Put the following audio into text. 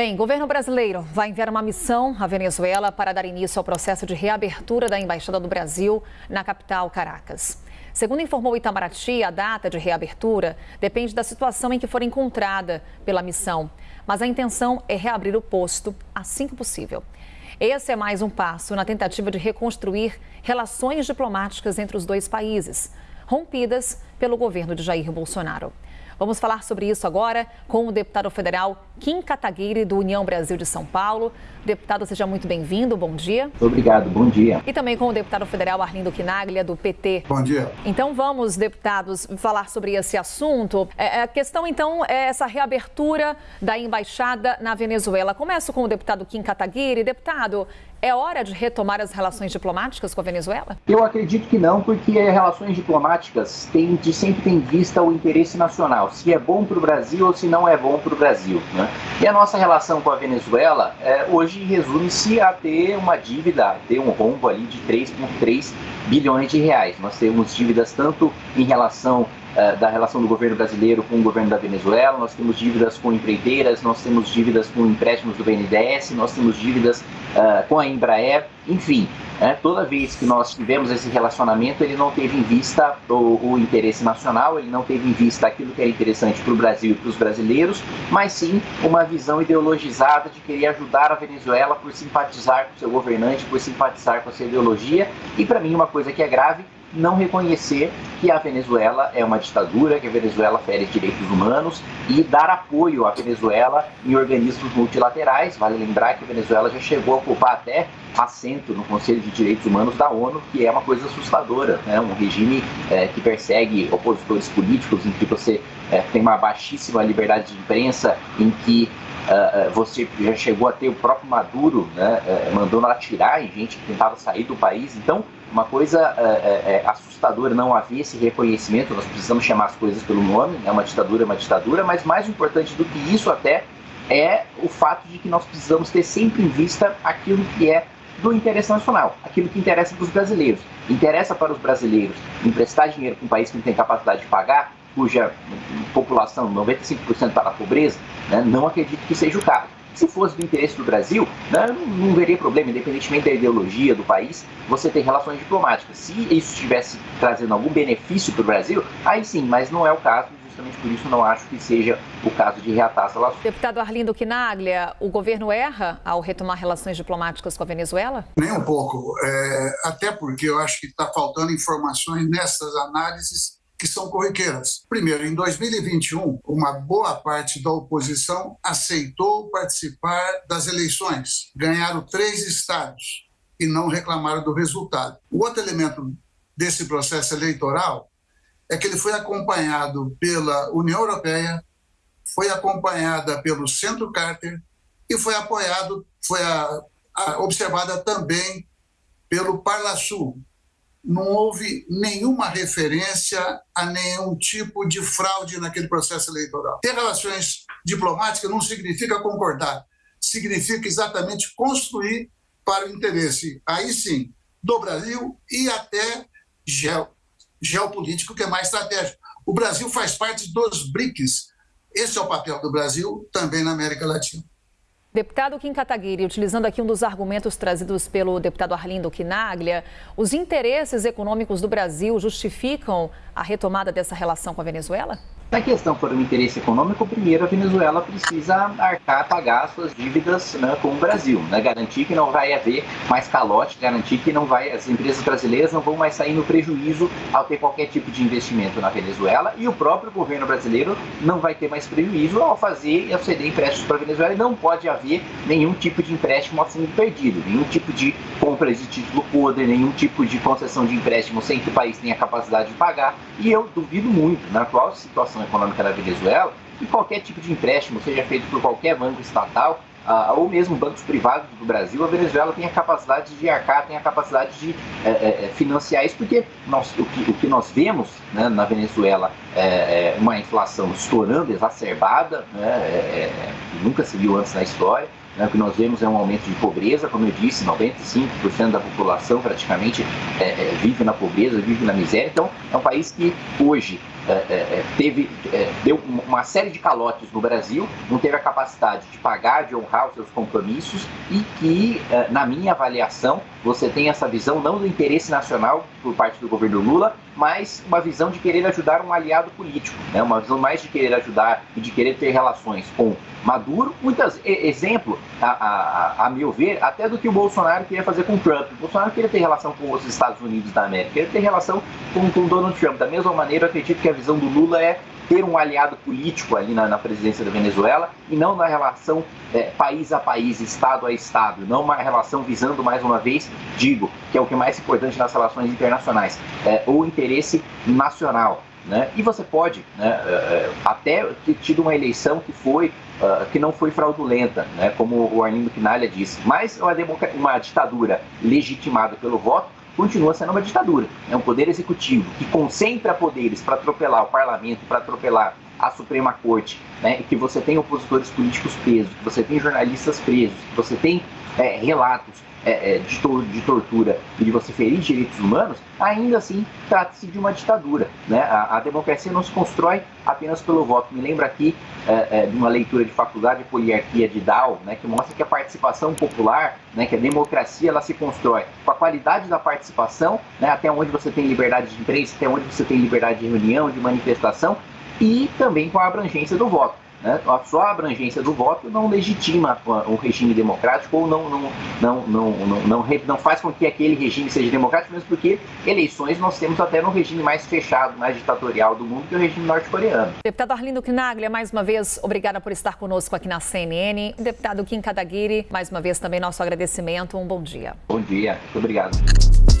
Bem, governo brasileiro vai enviar uma missão à Venezuela para dar início ao processo de reabertura da Embaixada do Brasil na capital, Caracas. Segundo informou Itamaraty, a data de reabertura depende da situação em que for encontrada pela missão, mas a intenção é reabrir o posto assim que possível. Esse é mais um passo na tentativa de reconstruir relações diplomáticas entre os dois países, rompidas pelo governo de Jair Bolsonaro. Vamos falar sobre isso agora com o deputado federal Kim Kataguiri, do União Brasil de São Paulo. Deputado, seja muito bem-vindo, bom dia. Obrigado, bom dia. E também com o deputado federal Arlindo Quinaglia, do PT. Bom dia. Então vamos, deputados, falar sobre esse assunto. É, a questão, então, é essa reabertura da embaixada na Venezuela. Começo com o deputado Kim Kataguiri. Deputado, é hora de retomar as relações diplomáticas com a Venezuela? Eu acredito que não, porque relações diplomáticas têm, de sempre tem vista o interesse nacional, se é bom para o Brasil ou se não é bom para o Brasil. Né? E a nossa relação com a Venezuela é, hoje resume-se a ter uma dívida, a ter um rombo ali de 3,3 bilhões de reais. Nós temos dívidas tanto em relação da relação do governo brasileiro com o governo da Venezuela, nós temos dívidas com empreiteiras, nós temos dívidas com empréstimos do BNDES, nós temos dívidas uh, com a Embraer, enfim, né, toda vez que nós tivemos esse relacionamento, ele não teve em vista o, o interesse nacional, ele não teve em vista aquilo que era interessante para o Brasil e para os brasileiros, mas sim uma visão ideologizada de querer ajudar a Venezuela por simpatizar com seu governante, por simpatizar com a sua ideologia, e para mim uma coisa que é grave não reconhecer que a Venezuela é uma ditadura, que a Venezuela fere direitos humanos e dar apoio à Venezuela em organismos multilaterais. Vale lembrar que a Venezuela já chegou a ocupar até assento no Conselho de Direitos Humanos da ONU, que é uma coisa assustadora, né? um regime é, que persegue opositores políticos, em que você é, tem uma baixíssima liberdade de imprensa, em que Uh, você já chegou a ter o próprio Maduro né, uh, mandando atirar em gente que tentava sair do país. Então, uma coisa uh, assustadora não haver esse reconhecimento, nós precisamos chamar as coisas pelo nome, é né, uma ditadura, é uma ditadura, mas mais importante do que isso até é o fato de que nós precisamos ter sempre em vista aquilo que é do interesse nacional, aquilo que interessa para os brasileiros. Interessa para os brasileiros emprestar dinheiro para um país que não tem capacidade de pagar, cuja população, 95% está na pobreza, né, não acredito que seja o caso. Se fosse do interesse do Brasil, né, não, não veria problema, independentemente da ideologia do país, você ter relações diplomáticas. Se isso estivesse trazendo algum benefício para o Brasil, aí sim, mas não é o caso justamente por isso não acho que seja o caso de reatar as relações. Deputado Arlindo Quinaglia, o governo erra ao retomar relações diplomáticas com a Venezuela? Nem um pouco, é, até porque eu acho que está faltando informações nessas análises que são corriqueiras. Primeiro, em 2021, uma boa parte da oposição aceitou participar das eleições. Ganharam três estados e não reclamaram do resultado. O outro elemento desse processo eleitoral é que ele foi acompanhado pela União Europeia, foi acompanhada pelo Centro Carter e foi apoiado, foi a, a, observada também pelo Parlasul, não houve nenhuma referência a nenhum tipo de fraude naquele processo eleitoral. Ter relações diplomáticas não significa concordar, significa exatamente construir para o interesse, aí sim, do Brasil e até geopolítico, que é mais estratégico. O Brasil faz parte dos BRICS. Esse é o papel do Brasil também na América Latina. Deputado Kim Kataguiri, utilizando aqui um dos argumentos trazidos pelo deputado Arlindo Quinaglia, os interesses econômicos do Brasil justificam a retomada dessa relação com a Venezuela? Se a questão for um interesse econômico, primeiro a Venezuela precisa arcar, pagar suas dívidas né, com o Brasil, né, garantir que não vai haver mais calote, garantir que não vai, as empresas brasileiras não vão mais sair no prejuízo ao ter qualquer tipo de investimento na Venezuela e o próprio governo brasileiro não vai ter mais prejuízo ao fazer e ceder empréstimos para a Venezuela e não pode haver nenhum tipo de empréstimo a fundo perdido, nenhum tipo de compra de título podre, nenhum tipo de concessão de empréstimo sem que o país tenha capacidade de pagar e eu duvido muito, na atual situação situação econômica da Venezuela, que qualquer tipo de empréstimo seja feito por qualquer banco estatal, uh, ou mesmo bancos privados do Brasil, a Venezuela tem a capacidade de arcar, tem a capacidade de é, é, financiar isso, porque nós, o, que, o que nós vemos né, na Venezuela é, uma inflação estourando, exacerbada, né, nunca se viu antes na história, né, o que nós vemos é um aumento de pobreza, como eu disse, 95% da população praticamente vive na pobreza, vive na miséria. Então, é um país que hoje teve, é, deu uma série de calotes no Brasil, não teve a capacidade de pagar, de honrar os seus compromissos e que, é, na minha avaliação, você tem essa visão não do interesse nacional por parte do governo Lula, mas uma visão de querer ajudar um aliado político, né? uma visão mais de querer ajudar e de querer ter relações com Maduro. Muitas exemplo, a, a, a meu ver, até do que o Bolsonaro queria fazer com Trump. O Bolsonaro queria ter relação com os Estados Unidos da América, queria ter relação com, com Donald Trump. Da mesma maneira, eu acredito que a visão do Lula é ter um aliado político ali na, na presidência da Venezuela e não na relação é, país a país, estado a estado, não uma relação visando mais uma vez, digo, que é o que é mais importante nas relações internacionais, é, o interesse nacional. Né? E você pode né, é, é, até ter tido uma eleição que foi Uh, que não foi fraudulenta, né, como o Arlindo Quinalha disse, mas uma, uma ditadura legitimada pelo voto continua sendo uma ditadura. É um poder executivo que concentra poderes para atropelar o parlamento, para atropelar a Suprema Corte, né, que você tem opositores políticos presos, que você tem jornalistas presos, que você tem é, relatos é, é, de, to de, tortura e de você ferir direitos humanos, ainda assim trata-se de uma ditadura. Né? A, a, democracia não se constrói apenas pelo voto. Me lembra aqui é, é de uma leitura de faculdade de poliarquia de Dow, né, que mostra que a participação popular, né, que a democracia ela se constrói com a qualidade da participação, né, até onde você tem liberdade de imprensa, até onde você tem liberdade de reunião, de manifestação, e também com a abrangência do voto. Né? A só a abrangência do voto não legitima o regime democrático ou não, não, não, não, não, não, não faz com que aquele regime seja democrático, mesmo porque eleições nós temos até no regime mais fechado, mais ditatorial do mundo, que é o regime norte-coreano. Deputado Arlindo Quinaglia, mais uma vez, obrigada por estar conosco aqui na CNN. Deputado Kim Kadaguiri, mais uma vez também nosso agradecimento. Um bom dia. Bom dia, muito obrigado.